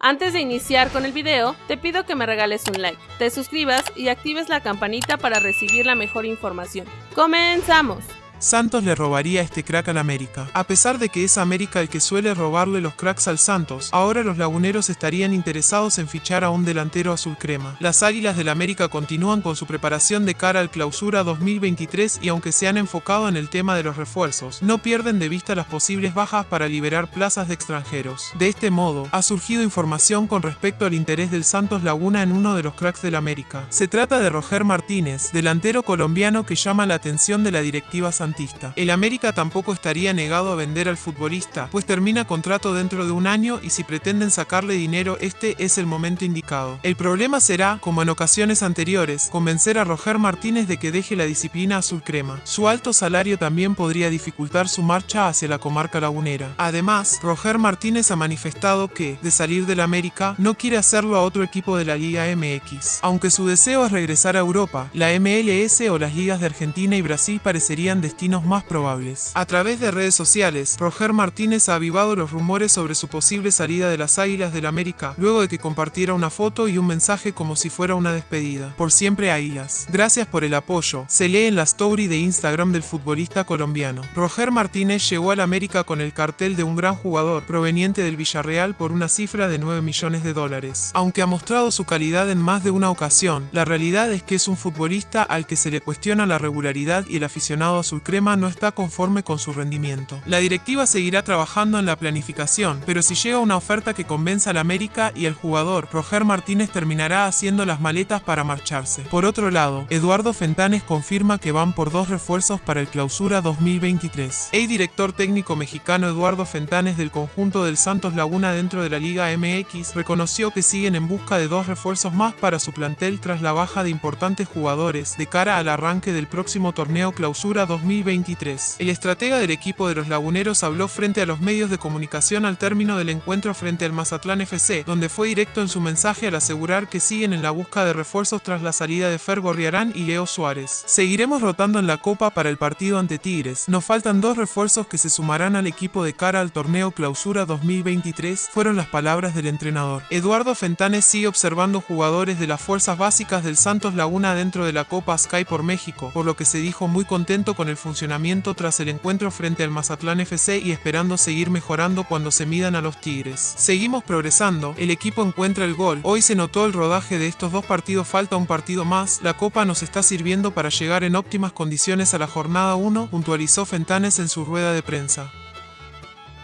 Antes de iniciar con el video, te pido que me regales un like, te suscribas y actives la campanita para recibir la mejor información. ¡Comenzamos! Santos le robaría este crack al América. A pesar de que es América el que suele robarle los cracks al Santos, ahora los laguneros estarían interesados en fichar a un delantero azul crema. Las Águilas del América continúan con su preparación de cara al clausura 2023 y aunque se han enfocado en el tema de los refuerzos, no pierden de vista las posibles bajas para liberar plazas de extranjeros. De este modo, ha surgido información con respecto al interés del Santos Laguna en uno de los cracks del América. Se trata de Roger Martínez, delantero colombiano que llama la atención de la directiva Santos el América tampoco estaría negado a vender al futbolista, pues termina contrato dentro de un año y si pretenden sacarle dinero este es el momento indicado. El problema será, como en ocasiones anteriores, convencer a Roger Martínez de que deje la disciplina azul crema. Su alto salario también podría dificultar su marcha hacia la comarca lagunera. Además, Roger Martínez ha manifestado que, de salir del América, no quiere hacerlo a otro equipo de la Liga MX. Aunque su deseo es regresar a Europa, la MLS o las ligas de Argentina y Brasil parecerían destinadas más probables. A través de redes sociales, Roger Martínez ha avivado los rumores sobre su posible salida de las Águilas del América, luego de que compartiera una foto y un mensaje como si fuera una despedida. Por siempre Águilas. Gracias por el apoyo. Se lee en la story de Instagram del futbolista colombiano. Roger Martínez llegó al América con el cartel de un gran jugador proveniente del Villarreal por una cifra de 9 millones de dólares. Aunque ha mostrado su calidad en más de una ocasión, la realidad es que es un futbolista al que se le cuestiona la regularidad y el aficionado azul crema no está conforme con su rendimiento. La directiva seguirá trabajando en la planificación, pero si llega una oferta que convenza al América y el jugador, Roger Martínez terminará haciendo las maletas para marcharse. Por otro lado, Eduardo Fentanes confirma que van por dos refuerzos para el clausura 2023. El director técnico mexicano Eduardo Fentanes del conjunto del Santos Laguna dentro de la Liga MX reconoció que siguen en busca de dos refuerzos más para su plantel tras la baja de importantes jugadores de cara al arranque del próximo torneo clausura 2023 2023. El estratega del equipo de los laguneros habló frente a los medios de comunicación al término del encuentro frente al Mazatlán FC, donde fue directo en su mensaje al asegurar que siguen en la busca de refuerzos tras la salida de Fer Gorriarán y Leo Suárez. Seguiremos rotando en la Copa para el partido ante Tigres. Nos faltan dos refuerzos que se sumarán al equipo de cara al torneo Clausura 2023, fueron las palabras del entrenador. Eduardo Fentanes sigue observando jugadores de las fuerzas básicas del Santos Laguna dentro de la Copa Sky por México, por lo que se dijo muy contento con el funcionamiento tras el encuentro frente al Mazatlán FC y esperando seguir mejorando cuando se midan a los Tigres. Seguimos progresando, el equipo encuentra el gol, hoy se notó el rodaje de estos dos partidos, falta un partido más, la copa nos está sirviendo para llegar en óptimas condiciones a la jornada 1, puntualizó Fentanes en su rueda de prensa.